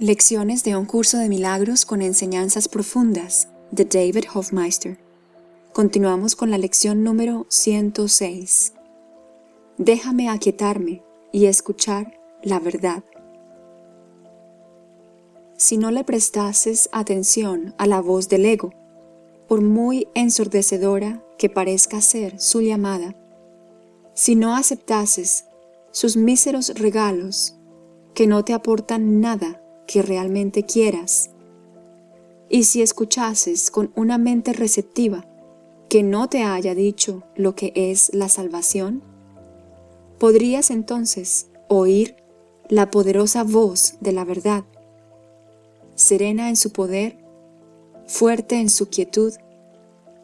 Lecciones de un curso de milagros con enseñanzas profundas de David Hofmeister. Continuamos con la lección número 106. Déjame aquietarme y escuchar la verdad. Si no le prestases atención a la voz del ego, por muy ensordecedora que parezca ser su llamada, si no aceptases sus míseros regalos que no te aportan nada que realmente quieras, y si escuchases con una mente receptiva que no te haya dicho lo que es la salvación, podrías entonces oír la poderosa voz de la verdad, serena en su poder, fuerte en su quietud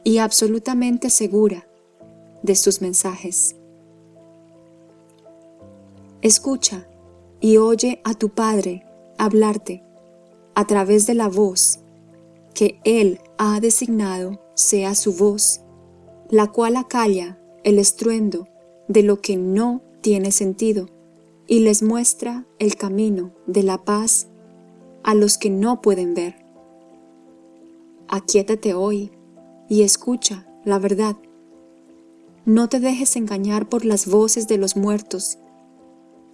y absolutamente segura de sus mensajes. Escucha y oye a tu Padre hablarte a través de la voz que Él ha designado sea su voz, la cual acalla el estruendo de lo que no tiene sentido y les muestra el camino de la paz a los que no pueden ver. Aquietate hoy y escucha la verdad. No te dejes engañar por las voces de los muertos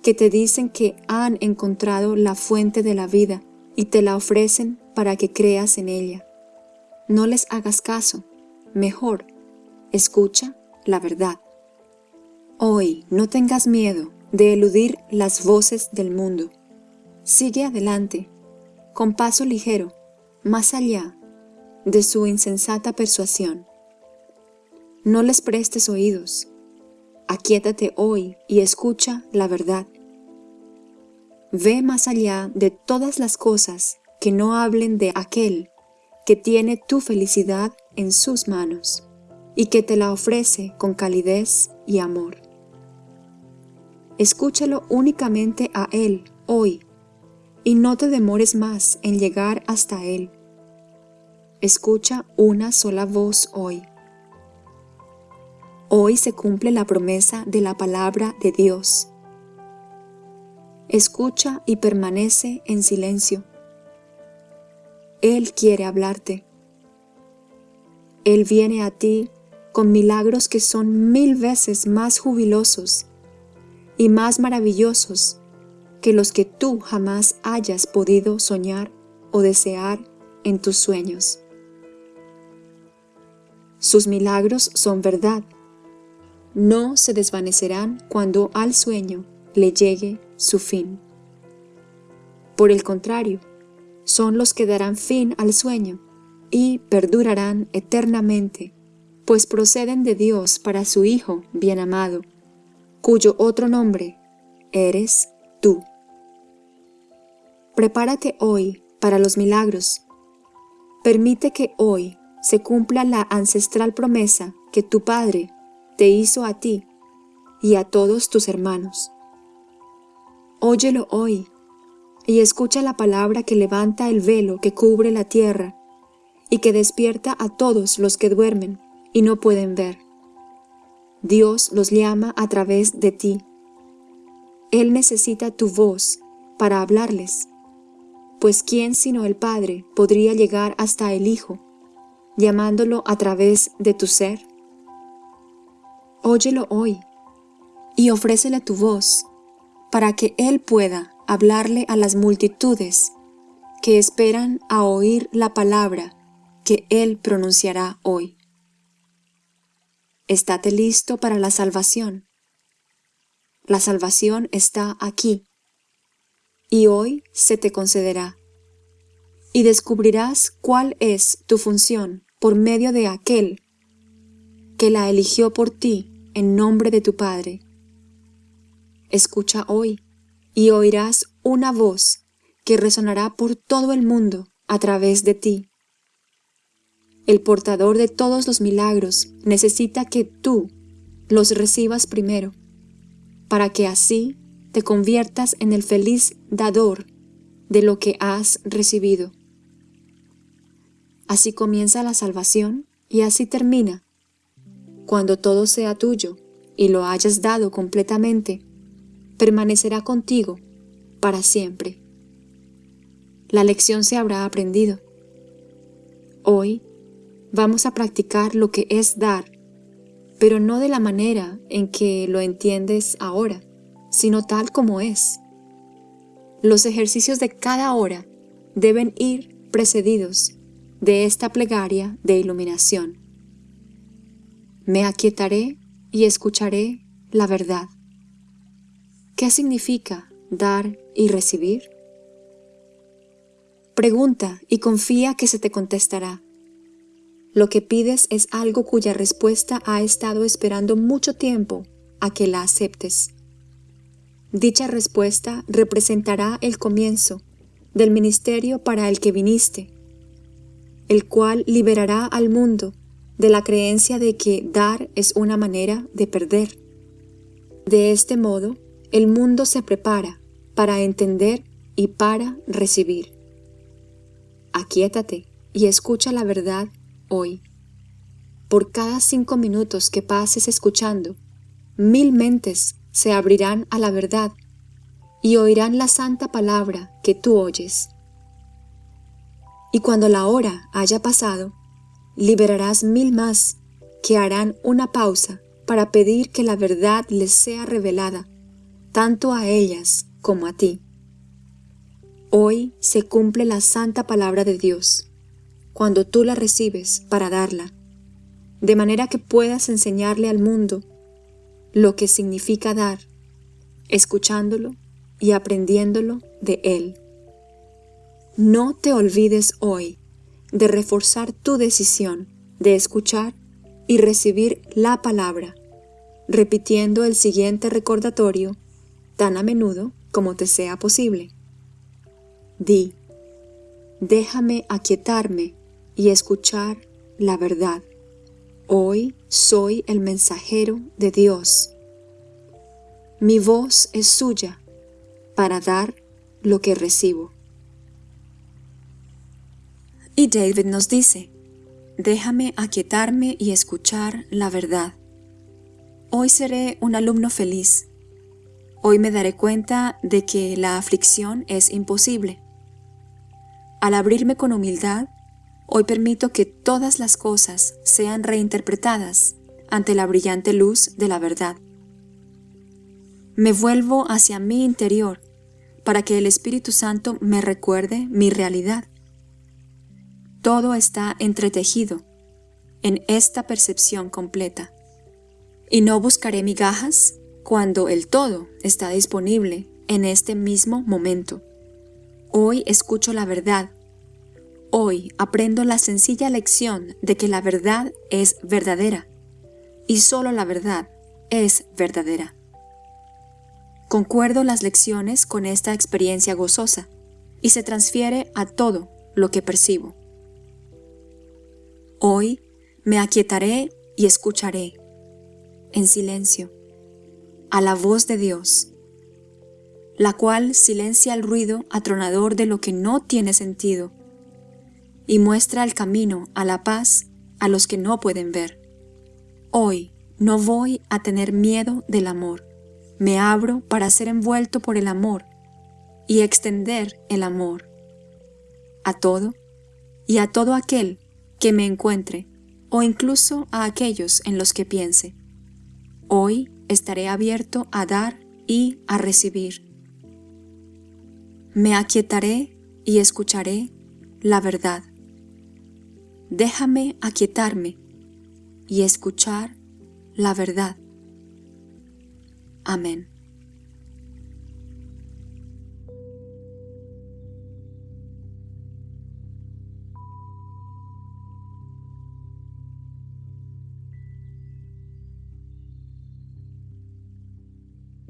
que te dicen que han encontrado la fuente de la vida y te la ofrecen para que creas en ella. No les hagas caso, mejor, escucha la verdad. Hoy no tengas miedo de eludir las voces del mundo. Sigue adelante, con paso ligero, más allá de su insensata persuasión. No les prestes oídos, Aquietate hoy y escucha la verdad. Ve más allá de todas las cosas que no hablen de aquel que tiene tu felicidad en sus manos y que te la ofrece con calidez y amor. Escúchalo únicamente a Él hoy y no te demores más en llegar hasta Él. Escucha una sola voz hoy. Hoy se cumple la promesa de la palabra de Dios. Escucha y permanece en silencio. Él quiere hablarte. Él viene a ti con milagros que son mil veces más jubilosos y más maravillosos que los que tú jamás hayas podido soñar o desear en tus sueños. Sus milagros son verdad no se desvanecerán cuando al sueño le llegue su fin. Por el contrario, son los que darán fin al sueño y perdurarán eternamente, pues proceden de Dios para su Hijo bien amado, cuyo otro nombre eres tú. Prepárate hoy para los milagros. Permite que hoy se cumpla la ancestral promesa que tu Padre te hizo a ti y a todos tus hermanos. Óyelo hoy y escucha la palabra que levanta el velo que cubre la tierra y que despierta a todos los que duermen y no pueden ver. Dios los llama a través de ti. Él necesita tu voz para hablarles, pues ¿quién sino el Padre podría llegar hasta el Hijo, llamándolo a través de tu ser? óyelo hoy y ofrécele tu voz para que Él pueda hablarle a las multitudes que esperan a oír la palabra que Él pronunciará hoy. Estate listo para la salvación. La salvación está aquí, y hoy se te concederá, y descubrirás cuál es tu función por medio de aquel que la eligió por ti en nombre de tu Padre. Escucha hoy y oirás una voz que resonará por todo el mundo a través de ti. El portador de todos los milagros necesita que tú los recibas primero, para que así te conviertas en el feliz dador de lo que has recibido. Así comienza la salvación y así termina cuando todo sea tuyo y lo hayas dado completamente, permanecerá contigo para siempre. la lección se habrá aprendido. Hoy vamos a practicar lo que es dar, pero no de la manera en que lo entiendes ahora, sino tal como es. Los ejercicios de cada hora deben ir precedidos de esta plegaria de iluminación. Me aquietaré y escucharé la verdad. ¿Qué significa dar y recibir? Pregunta y confía que se te contestará. Lo que pides es algo cuya respuesta ha estado esperando mucho tiempo a que la aceptes. Dicha respuesta representará el comienzo del ministerio para el que viniste, el cual liberará al mundo de la creencia de que dar es una manera de perder. De este modo, el mundo se prepara para entender y para recibir. Aquietate y escucha la verdad hoy. Por cada cinco minutos que pases escuchando, mil mentes se abrirán a la verdad y oirán la santa palabra que tú oyes. Y cuando la hora haya pasado, liberarás mil más que harán una pausa para pedir que la verdad les sea revelada, tanto a ellas como a ti. Hoy se cumple la santa palabra de Dios, cuando tú la recibes para darla, de manera que puedas enseñarle al mundo lo que significa dar, escuchándolo y aprendiéndolo de Él. No te olvides hoy de reforzar tu decisión de escuchar y recibir la palabra, repitiendo el siguiente recordatorio tan a menudo como te sea posible. Di, déjame aquietarme y escuchar la verdad. Hoy soy el mensajero de Dios. Mi voz es suya para dar lo que recibo. Y David nos dice, déjame aquietarme y escuchar la verdad. Hoy seré un alumno feliz. Hoy me daré cuenta de que la aflicción es imposible. Al abrirme con humildad, Hoy permito que todas las cosas sean reinterpretadas ante la brillante luz de la verdad. Me vuelvo hacia mi interior para que el Espíritu Santo me recuerde mi realidad. Todo está entretejido en esta percepción completa. Y no buscaré migajas cuando el todo está disponible en este mismo momento. Hoy escucho la verdad Hoy aprendo la sencilla lección de que la verdad es verdadera y solo la verdad es verdadera. Concuerdo las lecciones con esta experiencia gozosa y se transfiere a todo lo que percibo. Hoy me aquietaré y escucharé, en silencio, a la voz de Dios, la cual silencia el ruido atronador de lo que no tiene sentido y muestra el camino a la paz a los que no pueden ver. Hoy no voy a tener miedo del amor. Me abro para ser envuelto por el amor y extender el amor a todo y a todo aquel que me encuentre o incluso a aquellos en los que piense. Hoy estaré abierto a dar y a recibir. Me aquietaré y escucharé la verdad déjame aquietarme y escuchar la verdad. Amén.